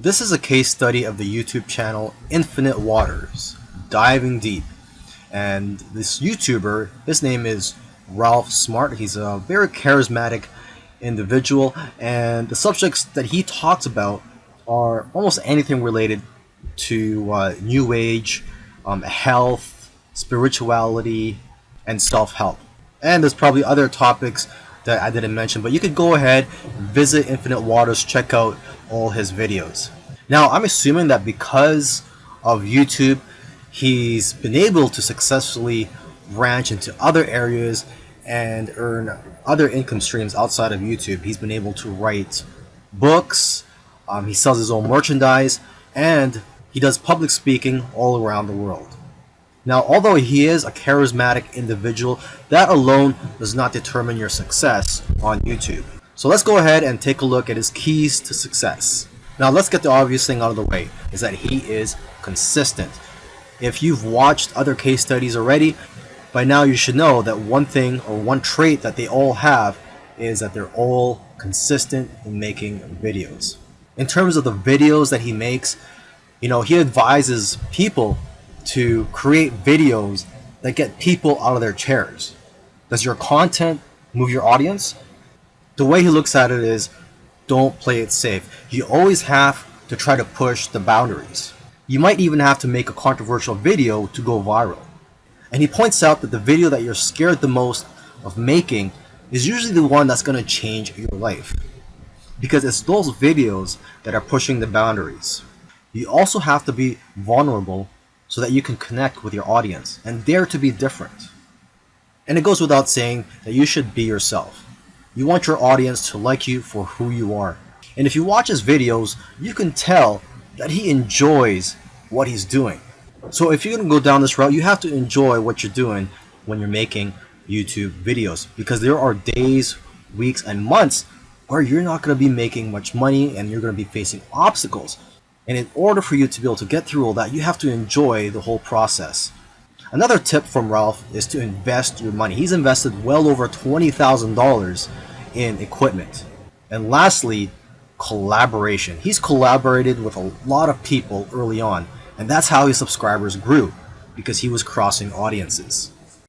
This is a case study of the YouTube channel Infinite Waters, diving deep. And this YouTuber, his name is Ralph Smart. He's a very charismatic individual, and the subjects that he talks about are almost anything related to uh, New Age, um, health, spirituality, and self-help. And there's probably other topics that I didn't mention, but you could go ahead, visit Infinite Waters, check out all his videos. Now, I'm assuming that because of YouTube, he's been able to successfully branch into other areas and earn other income streams outside of YouTube. He's been able to write books, um, he sells his own merchandise, and he does public speaking all around the world. Now, although he is a charismatic individual, that alone does not determine your success on YouTube. So let's go ahead and take a look at his keys to success. Now let's get the obvious thing out of the way, is that he is consistent. If you've watched other case studies already, by now you should know that one thing or one trait that they all have is that they're all consistent in making videos. In terms of the videos that he makes, you know, he advises people to create videos that get people out of their chairs. Does your content move your audience? The way he looks at it is don't play it safe. You always have to try to push the boundaries. You might even have to make a controversial video to go viral. And he points out that the video that you're scared the most of making is usually the one that's going to change your life. Because it's those videos that are pushing the boundaries. You also have to be vulnerable so that you can connect with your audience and dare to be different. And it goes without saying that you should be yourself. You want your audience to like you for who you are. And if you watch his videos, you can tell that he enjoys what he's doing. So if you're going to go down this route, you have to enjoy what you're doing when you're making YouTube videos because there are days, weeks, and months where you're not going to be making much money and you're going to be facing obstacles. And in order for you to be able to get through all that, you have to enjoy the whole process. Another tip from Ralph is to invest your money. He's invested well over $20,000 in equipment. And lastly, collaboration. He's collaborated with a lot of people early on, and that's how his subscribers grew, because he was crossing audiences.